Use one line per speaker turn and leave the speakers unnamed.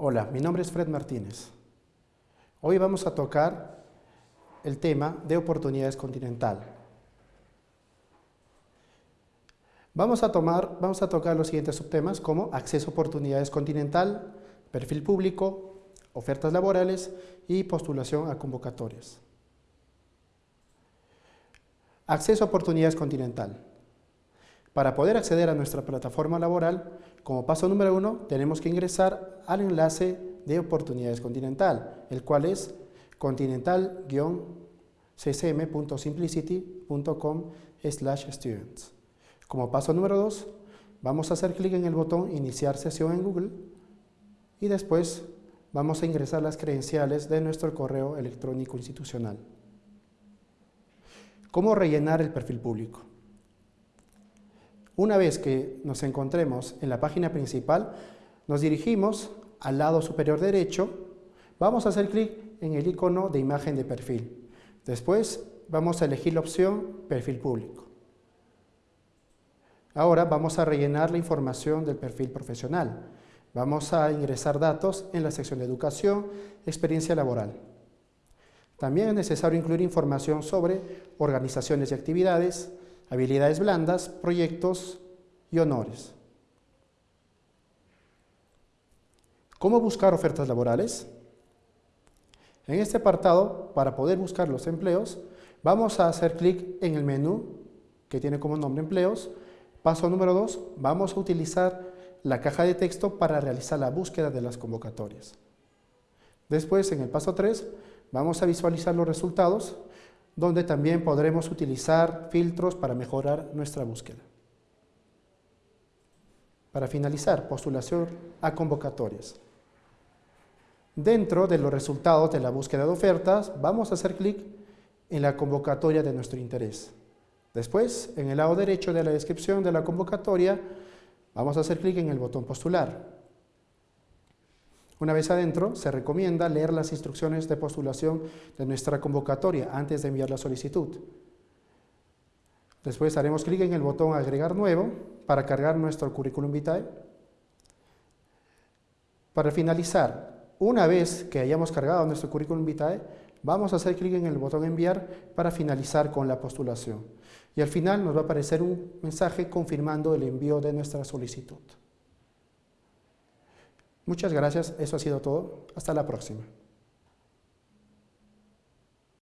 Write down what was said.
Hola, mi nombre es Fred Martínez. Hoy vamos a tocar el tema de oportunidades continental. Vamos a, tomar, vamos a tocar los siguientes subtemas como acceso a oportunidades continental, perfil público, ofertas laborales y postulación a convocatorias. Acceso a oportunidades continental. Para poder acceder a nuestra plataforma laboral, como paso número uno, tenemos que ingresar al enlace de Oportunidades Continental, el cual es continental-ccm.simplicity.com students. Como paso número dos, vamos a hacer clic en el botón Iniciar sesión en Google y después vamos a ingresar las credenciales de nuestro correo electrónico institucional. ¿Cómo rellenar el perfil público? Una vez que nos encontremos en la página principal, nos dirigimos al lado superior derecho, vamos a hacer clic en el icono de imagen de perfil. Después vamos a elegir la opción Perfil público. Ahora vamos a rellenar la información del perfil profesional. Vamos a ingresar datos en la sección de Educación, Experiencia Laboral. También es necesario incluir información sobre organizaciones y actividades, habilidades blandas, proyectos y honores. ¿Cómo buscar ofertas laborales? En este apartado, para poder buscar los empleos, vamos a hacer clic en el menú que tiene como nombre empleos. Paso número 2, vamos a utilizar la caja de texto para realizar la búsqueda de las convocatorias. Después, en el paso 3, vamos a visualizar los resultados donde también podremos utilizar filtros para mejorar nuestra búsqueda. Para finalizar, postulación a convocatorias. Dentro de los resultados de la búsqueda de ofertas, vamos a hacer clic en la convocatoria de nuestro interés. Después, en el lado derecho de la descripción de la convocatoria, vamos a hacer clic en el botón postular. Una vez adentro, se recomienda leer las instrucciones de postulación de nuestra convocatoria antes de enviar la solicitud. Después haremos clic en el botón Agregar nuevo para cargar nuestro currículum vitae. Para finalizar, una vez que hayamos cargado nuestro currículum vitae, vamos a hacer clic en el botón Enviar para finalizar con la postulación. Y al final nos va a aparecer un mensaje confirmando el envío de nuestra solicitud. Muchas gracias, eso ha sido todo. Hasta la próxima.